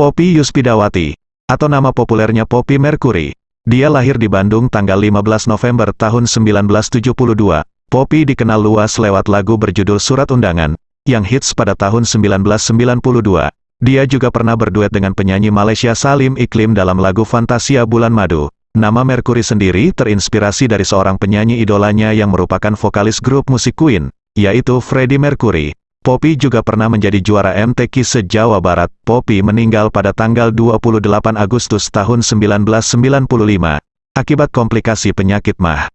Poppy Yuspidawati, atau nama populernya Poppy Mercury. Dia lahir di Bandung tanggal 15 November tahun 1972. Poppy dikenal luas lewat lagu berjudul Surat Undangan, yang hits pada tahun 1992. Dia juga pernah berduet dengan penyanyi Malaysia Salim Iklim dalam lagu Fantasia Bulan Madu. Nama Mercury sendiri terinspirasi dari seorang penyanyi idolanya yang merupakan vokalis grup musik Queen, yaitu Freddie Mercury. Poppy juga pernah menjadi juara MTQ se-Jawa Barat. Poppy meninggal pada tanggal 28 Agustus tahun 1995, akibat komplikasi penyakit mah.